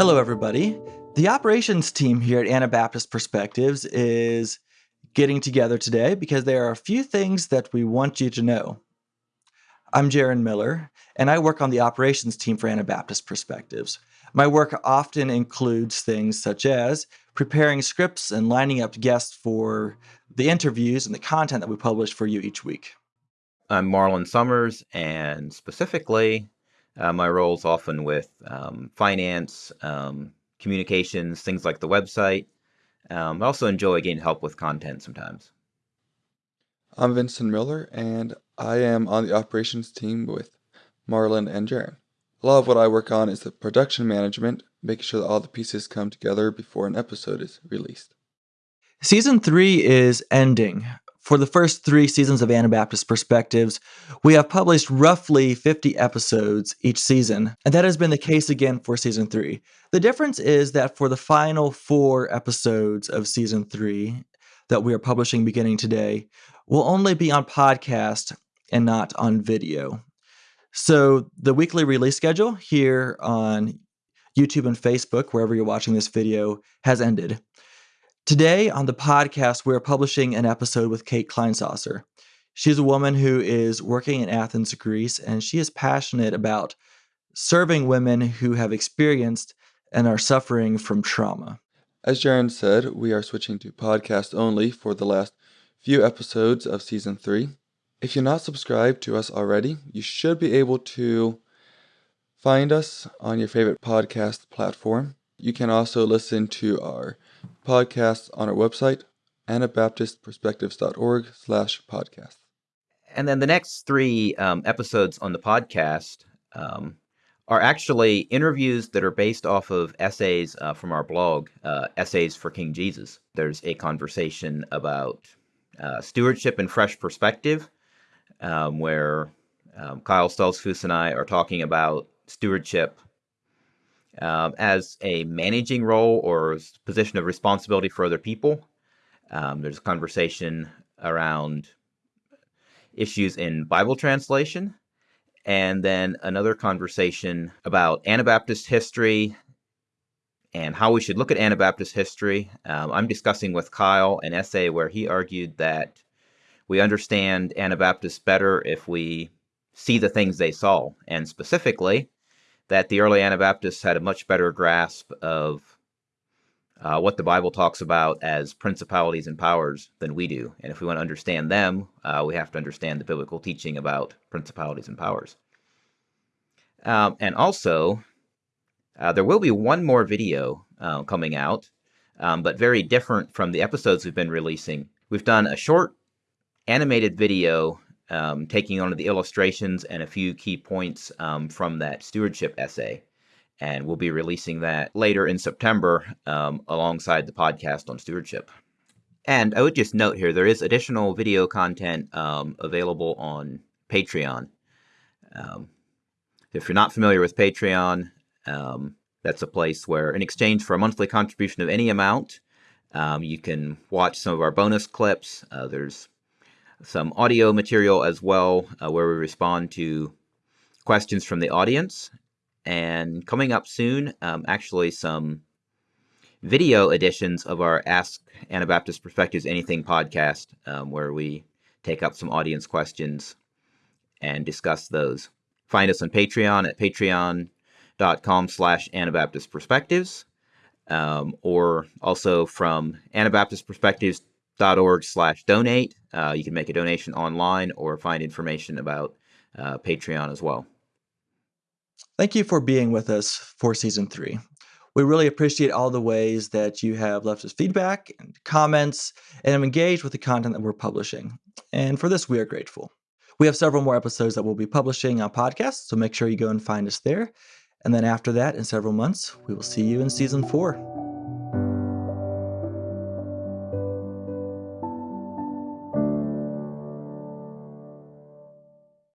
Hello, everybody. The operations team here at Anabaptist Perspectives is getting together today because there are a few things that we want you to know. I'm Jaron Miller, and I work on the operations team for Anabaptist Perspectives. My work often includes things such as preparing scripts and lining up guests for the interviews and the content that we publish for you each week. I'm Marlon Summers, and specifically, uh, my role is often with um, finance, um, communications, things like the website. Um, I also enjoy getting help with content sometimes. I'm Vincent Miller, and I am on the operations team with Marlon and Jaron. A lot of what I work on is the production management, making sure that all the pieces come together before an episode is released. Season three is ending. For the first three seasons of Anabaptist Perspectives, we have published roughly 50 episodes each season, and that has been the case again for season three. The difference is that for the final four episodes of season three that we are publishing beginning today, will only be on podcast and not on video. So the weekly release schedule here on YouTube and Facebook, wherever you're watching this video, has ended. Today on the podcast, we're publishing an episode with Kate Kleinsasser. She's a woman who is working in Athens, Greece, and she is passionate about serving women who have experienced and are suffering from trauma. As Jaron said, we are switching to podcast only for the last few episodes of season three. If you're not subscribed to us already, you should be able to find us on your favorite podcast platform. You can also listen to our podcasts on our website, anabaptistperspectives.org slash podcast. And then the next three um, episodes on the podcast um, are actually interviews that are based off of essays uh, from our blog, uh, Essays for King Jesus. There's a conversation about uh, stewardship and fresh perspective, um, where um, Kyle Stoltzfus and I are talking about stewardship um, as a managing role or position of responsibility for other people. Um, there's a conversation around issues in Bible translation, and then another conversation about Anabaptist history and how we should look at Anabaptist history. Um, I'm discussing with Kyle an essay where he argued that we understand Anabaptists better if we see the things they saw, and specifically, that the early Anabaptists had a much better grasp of uh, what the Bible talks about as principalities and powers than we do. And if we want to understand them, uh, we have to understand the biblical teaching about principalities and powers. Um, and also, uh, there will be one more video uh, coming out, um, but very different from the episodes we've been releasing. We've done a short animated video um, taking on the illustrations and a few key points um, from that stewardship essay. And we'll be releasing that later in September um, alongside the podcast on stewardship. And I would just note here there is additional video content um, available on Patreon. Um, if you're not familiar with Patreon, um, that's a place where, in exchange for a monthly contribution of any amount, you can watch some of our bonus clips. Uh, there's some audio material as well, uh, where we respond to questions from the audience. And coming up soon, um, actually, some video editions of our Ask Anabaptist Perspectives Anything podcast, um, where we take up some audience questions and discuss those. Find us on Patreon at patreon.com slash Anabaptist Perspectives, um, or also from Anabaptist Perspectives org slash donate. Uh, you can make a donation online or find information about uh, Patreon as well. Thank you for being with us for season three. We really appreciate all the ways that you have left us feedback and comments and have engaged with the content that we're publishing. And for this, we are grateful. We have several more episodes that we'll be publishing on podcasts, so make sure you go and find us there. And then after that, in several months, we will see you in season four.